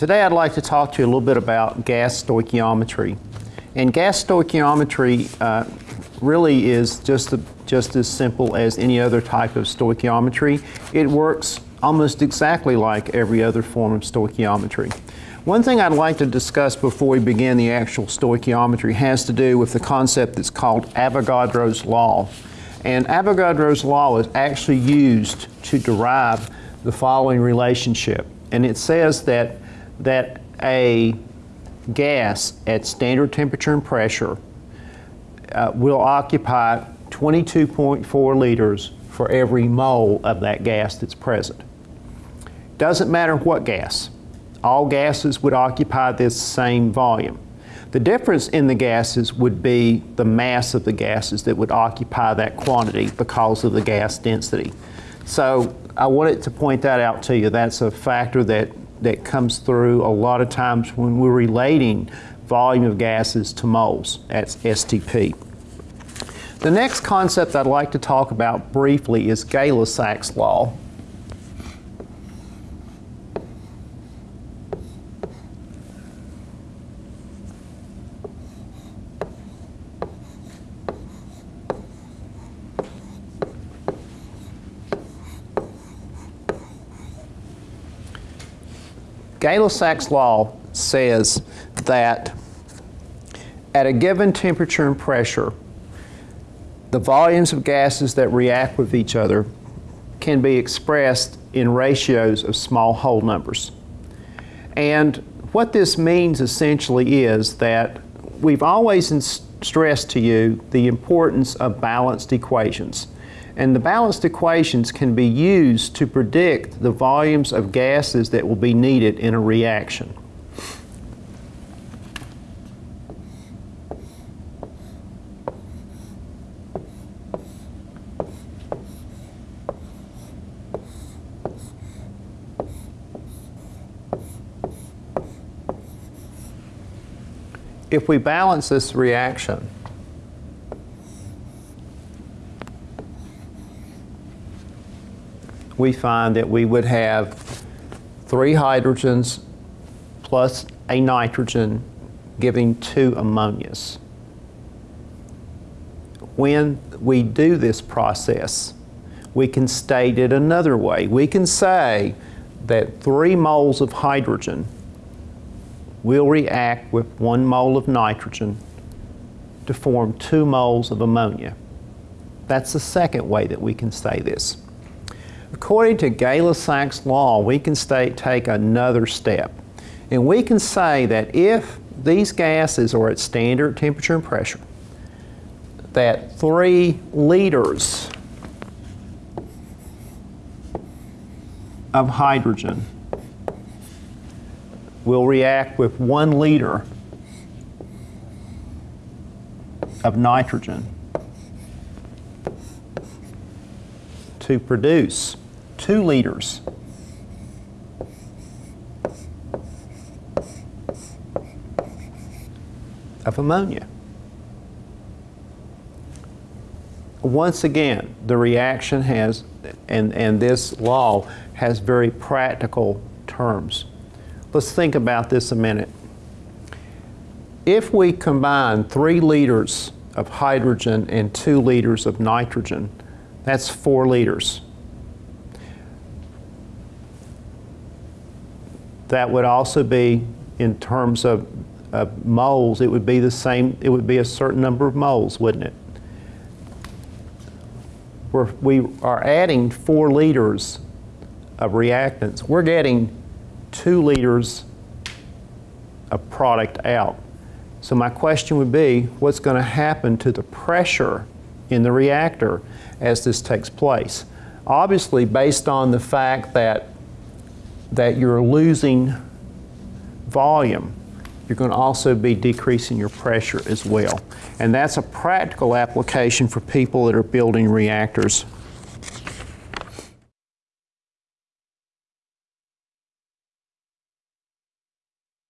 Today I'd like to talk to you a little bit about gas stoichiometry. And gas stoichiometry uh, really is just, just as simple as any other type of stoichiometry. It works almost exactly like every other form of stoichiometry. One thing I'd like to discuss before we begin the actual stoichiometry has to do with the concept that's called Avogadro's Law. And Avogadro's Law is actually used to derive the following relationship. And it says that that a gas at standard temperature and pressure uh, will occupy 22.4 liters for every mole of that gas that's present. Doesn't matter what gas. All gases would occupy this same volume. The difference in the gases would be the mass of the gases that would occupy that quantity because of the gas density. So I wanted to point that out to you. That's a factor that that comes through a lot of times when we're relating volume of gases to moles. That's STP. The next concept I'd like to talk about briefly is Gay-Lussac's law. Gay-Lussac's law says that at a given temperature and pressure, the volumes of gases that react with each other can be expressed in ratios of small whole numbers. And what this means essentially is that we've always stressed to you the importance of balanced equations. And the balanced equations can be used to predict the volumes of gases that will be needed in a reaction. If we balance this reaction, we find that we would have three hydrogens plus a nitrogen giving two ammonias. When we do this process, we can state it another way. We can say that three moles of hydrogen will react with one mole of nitrogen to form two moles of ammonia. That's the second way that we can say this. According to Gay-Lussac's law, we can take another step. And we can say that if these gases are at standard temperature and pressure, that three liters of hydrogen will react with one liter of nitrogen to produce two liters of ammonia. Once again, the reaction has, and, and this law has very practical terms. Let's think about this a minute. If we combine three liters of hydrogen and two liters of nitrogen, that's four liters. That would also be, in terms of, moles, it would be the same, it would be a certain number of moles, wouldn't it? We're, we are adding four liters of reactants. We're getting two liters of product out. So my question would be, what's going to happen to the pressure in the reactor as this takes place? Obviously, based on the fact that, that you're losing volume, you're going to also be decreasing your pressure as well. And that's a practical application for people that are building reactors